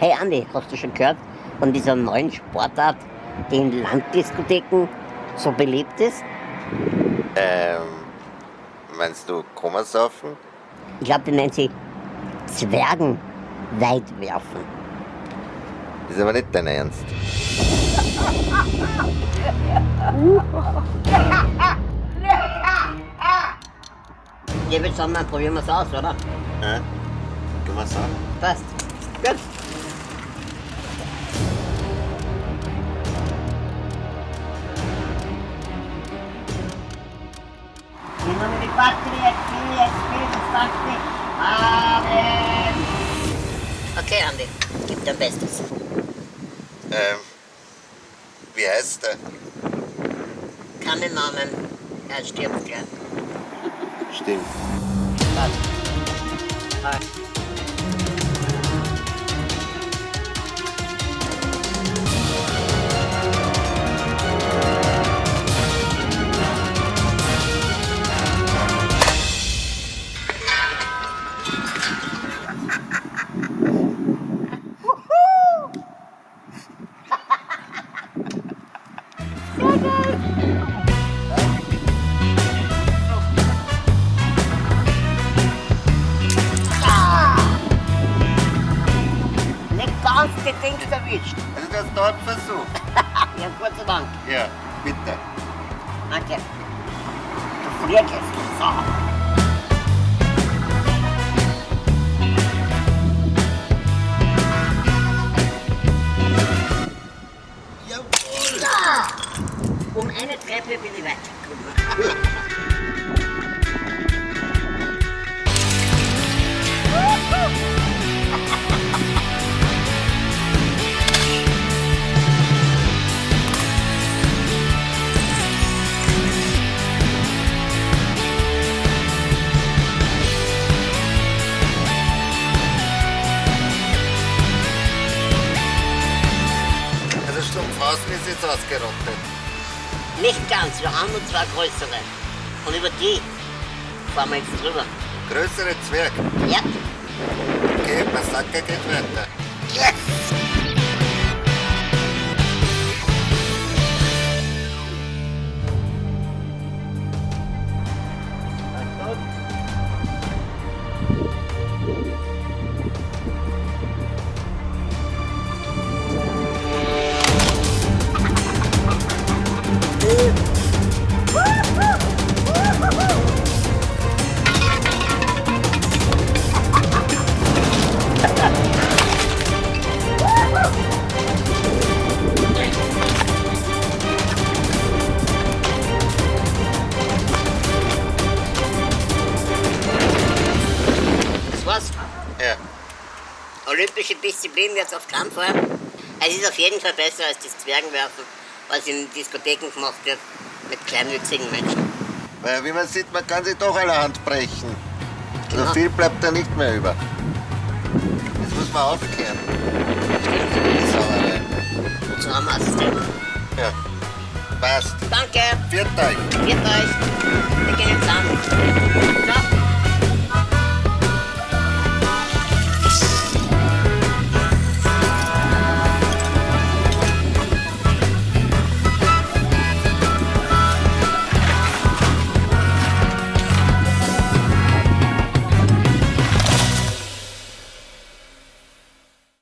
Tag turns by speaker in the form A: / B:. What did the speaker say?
A: Hey Andi, hast du schon gehört von dieser neuen Sportart, die in Landdiskotheken so beliebt ist?
B: Ähm, meinst du Komasaufen?
A: Ich glaube, die nennt sie Zwergenweitwerfen.
B: Ist aber nicht dein Ernst.
A: Ja, würde sagen, dann probieren wir es aus, oder?
B: Hä? Geh mal so.
A: Passt. Gut. Sono di quattro e qui e qui fatti. Amen. Okay, Andi, gib dein Bestes.
B: Ähm, wie heißt der?
A: Keinen Namen, er stirbt gleich.
B: Stimmt.
A: Passt. Passt. Nicht ganz die Dings erwischt.
B: Also das dort versucht.
A: Ja, Gott sei Dank.
B: Ja, bitte.
A: Danke. Du Frierkes. So.
B: Stumpfhausen ist jetzt ausgerottet.
A: Nicht ganz, wir haben nur zwei größere. Und über die fahren wir jetzt drüber.
B: Größere Zwerg.
A: Ja.
B: Okay, Massaker geht weiter.
A: Olympische Disziplin jetzt auf keinen Fall. Es ist auf jeden Fall besser als das Zwergenwerfen, was in Diskotheken gemacht wird mit kleinwüchsigen Menschen.
B: Weil wie man sieht, man kann sich doch allerhand brechen.
A: Genau.
B: So viel bleibt da nicht mehr über. Das muss man aufklären.
A: Stimmt.
B: Sauerei.
A: So haben wir.
B: Ja. Passt.
A: Danke.
B: Viert euch.
A: Viert euch.